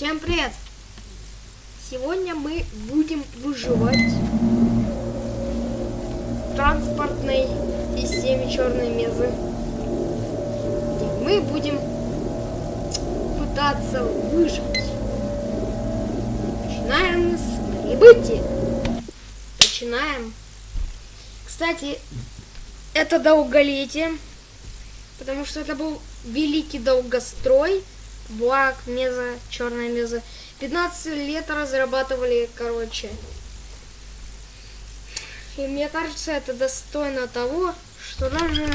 Всем привет! Сегодня мы будем выживать в транспортной системе черной мезы. И мы будем пытаться выжить. Начинаем с прибытия. Начинаем. Кстати, это долголетие, потому что это был великий долгострой. Блак, меза, черная меза. 15 лет разрабатывали, короче. И мне кажется, это достойно того, что даже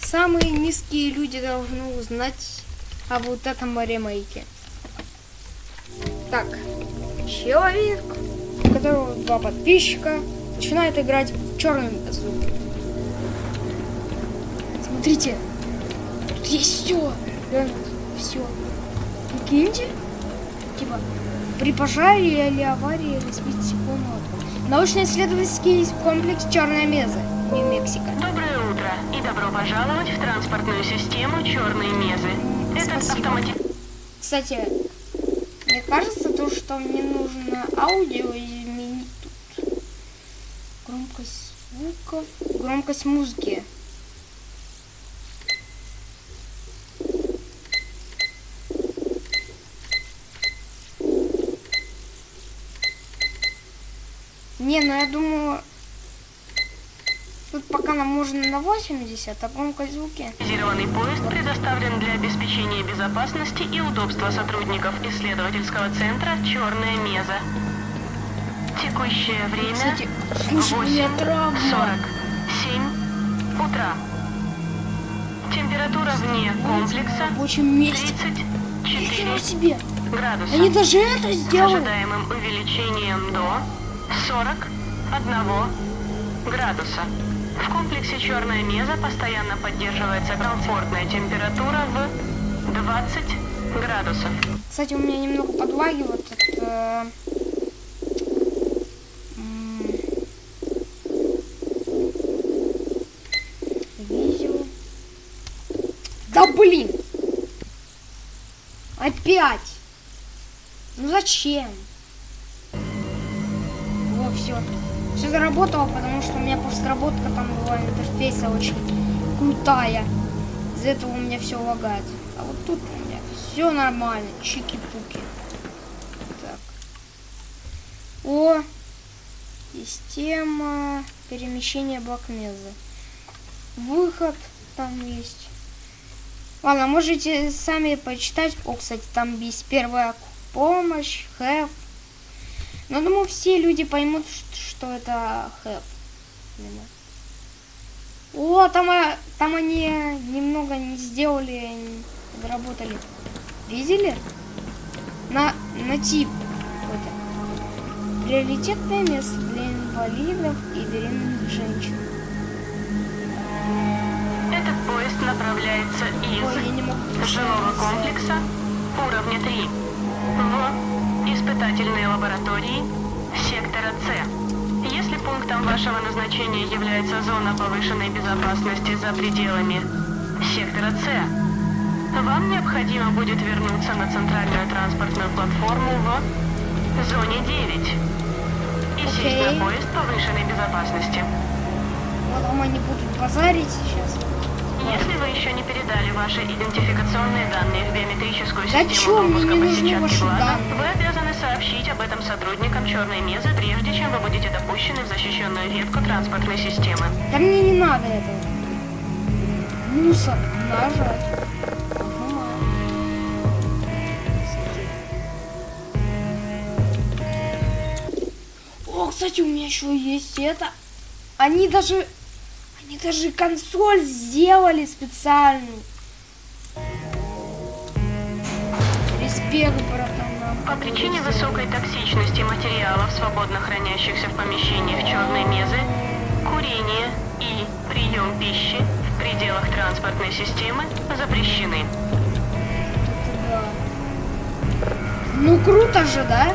самые низкие люди должны узнать о вот этом ремейке. Так, человек, у которого два подписчика, начинает играть в черную мезу. Смотрите, тут есть все. Все. Прикиньте. Типа, при пожаре или аварии разбить стеклом Научно-исследовательский комплекс «Черная меза», Нью-Мексико. Доброе утро и добро пожаловать в транспортную систему «Черные мезы». Этот автомати... Кстати, мне кажется, то, что мне нужно аудио изменить тут. Громкость звука, громкость музыки. Не, ну я думаю, тут можно на 80, а громкость звуки. Зеленый поезд предоставлен для обеспечения безопасности и удобства сотрудников исследовательского центра «Черная меза». Текущее время Кстати, слушай, у меня травма. 47 утра. Температура вне комплекса В месте. 34 Ничего себе! градуса. Они даже это С сделали. ожидаемым увеличением до 41 градуса. В комплексе «Черная меза» постоянно поддерживается комфортная температура в 20 градусов. Кстати, у меня немного подлагивает это... м, Видео. Да блин! Опять! Ну зачем? Все заработало, потому что у меня постработка там была интерфейса очень крутая. Из-за этого у меня все лагает. А вот тут у меня все нормально. Чики-пуки. Так. О! Система перемещения блокмеза. Выход там есть. Ладно, можете сами почитать. О, кстати, там есть первая помощь, хэп. Но думаю, все люди поймут, что это хэп. О, там, э, там они немного не сделали, не доработали. Видели? На, на тип. какой-то. Приоритетное место для инвалидов и беременных женщин. Этот поезд направляется Ой, из могу жилого комплекса уровня 3 в испытательные лаборатории сектора С. Если пунктом вашего назначения является зона повышенной безопасности за пределами сектора С, вам необходимо будет вернуться на центральную транспортную платформу в зоне 9 и сесть Окей. на поезд повышенной безопасности. Потом они будут базарить сейчас. Если вы еще не передали ваши идентификационные данные в биометрическую Да систему чё, мне допуска не по нужны сетчатке ваши глаза, вы сообщить об этом сотрудникам черной мезы, прежде чем вы будете допущены в защищенную ветку транспортной системы. Да мне не надо этого. Мусор. Нажать. Ага. О, кстати, у меня еще есть это. Они даже... Они даже консоль сделали специальную. Респект, братан. По причине высокой токсичности материалов, свободно хранящихся в помещениях черной мезы, курение и прием пищи в пределах транспортной системы запрещены. Ну круто же, да?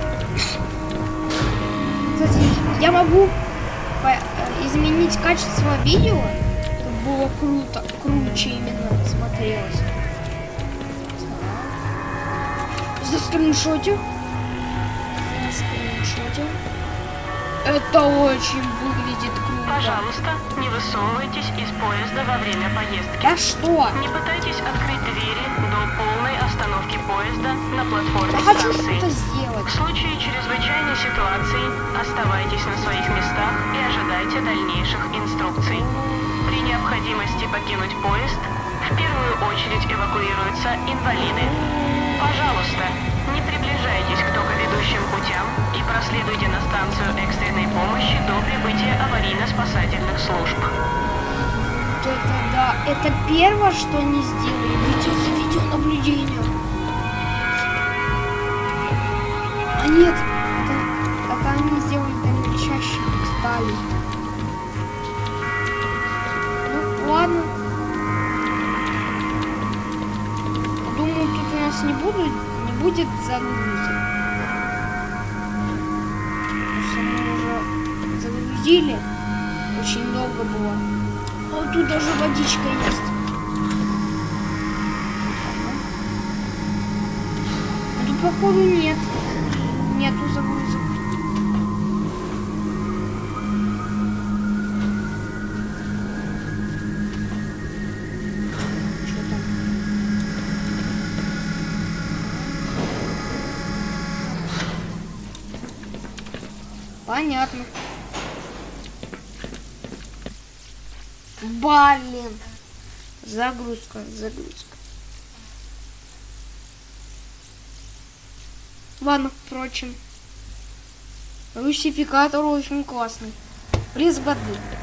Кстати, я могу э, изменить качество видео, чтобы было круто, круче именно смотрелось. Заскриншотил. Заскриншотил. Это очень выглядит круто. Пожалуйста, не высовывайтесь из поезда во время поездки. Да что? Не пытайтесь открыть двери до полной остановки поезда на платформе Я хочу что-то В сделать. случае чрезвычайной ситуации оставайтесь на своих местах и ожидайте дальнейших инструкций. При необходимости покинуть поезд в первую очередь эвакуируются инвалиды. Пожалуйста, не приближайтесь к токоведущим путям и проследуйте на станцию экстренной помощи до прибытия аварийно-спасательных служб. Это да. Это первое, что они сделали. Видео за. А нет, это, это они сделали там чаще детали. Нас не будет, не будет загрузок. Уже загрузили. Очень долго было. А тут даже водичка есть. А тут, походу, нет. Нету загрузок. Понятно. Блин. Загрузка, загрузка. Ладно, впрочем. Русификатор очень классный. Приз воды. Да.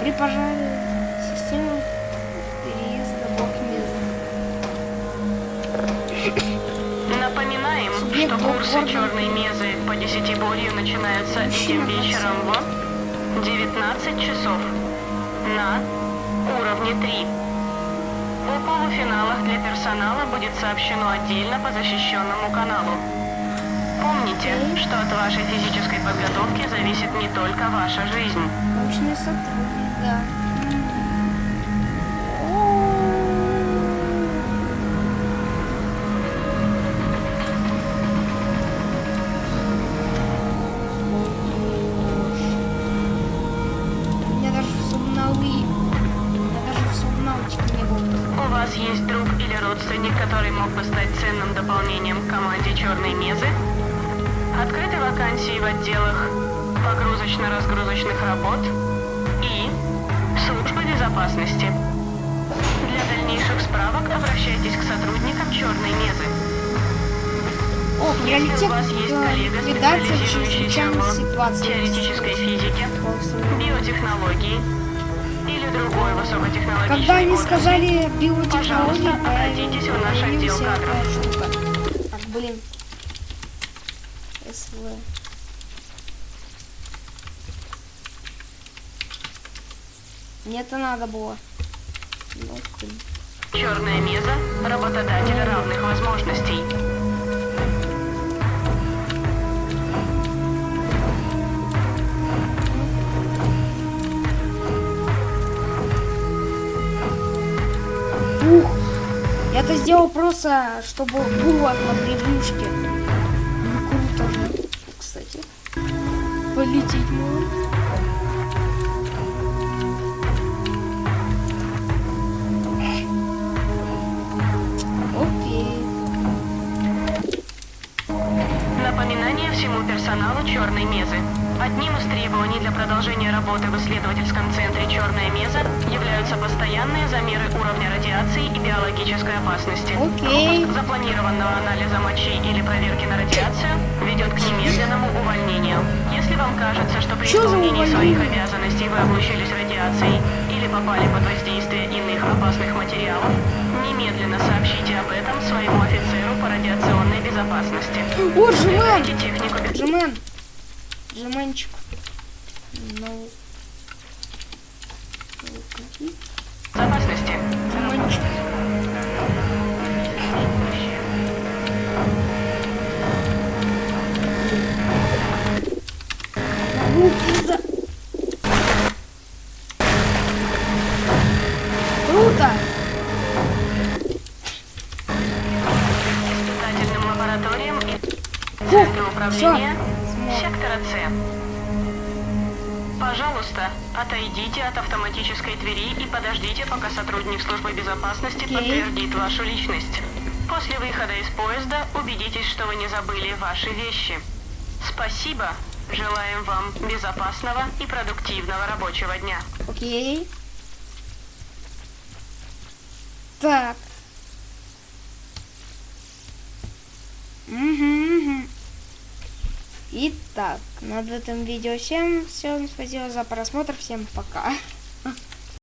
При пожаре система переезда блок Напоминаем, Субъект что курсы черной мезы по десятиборью начинаются этим вечером в 19 часов на уровне 3. О полуфиналах для персонала будет сообщено отдельно по защищенному каналу. Помните, что от вашей физической подготовки зависит не только ваша жизнь. Научный сотрудник, да. Вас есть друг или родственник, который мог бы стать ценным дополнением к команде черной мезы? Открыты вакансии в отделах погрузочно-разгрузочных работ и службы безопасности. Для дальнейших справок обращайтесь к сотрудникам черной мезы. О, Если у приоритет вас есть коллега, специализирующийся в теоретической физике, биотехнологии или другой высокотехнологичной Когда они сказали биотехнологии, обратитесь в наш отдел кадров. Так, блин. СВ. Мне это надо было. Ну. Черная меза – работодатель равных возможностей. Ух! Я это сделал просто, чтобы было на превьюшке. Ну, круто же. Кстати. Полететь можно. Напоминание всему персоналу черной мезы. Одним из требований для продолжения работы в исследовательском центре «Черная меза» являются постоянные замеры уровня радиации и биологической опасности. Окей. Пропуск запланированного анализа мочи или проверки на радиацию ведет к немедленному увольнению. Если вам кажется, что при Чё исполнении своих обязанностей вы облучились радиацией или попали под воздействие иных опасных материалов, немедленно сообщите об этом своему офицеру по радиационной безопасности. О, Жмен! Соблюдайте Жмен! Жменчик. Ну. безопасности. Жменчик. Руки за... Круто! лабораториям и управления. Сектора С. Пожалуйста, отойдите от автоматической двери и подождите, пока сотрудник службы безопасности Окей. подтвердит вашу личность. После выхода из поезда убедитесь, что вы не забыли ваши вещи. Спасибо. Желаем вам безопасного и продуктивного рабочего дня. Окей. Так. Угу, Итак, над этим видео всем. Всем спасибо за просмотр. Всем пока.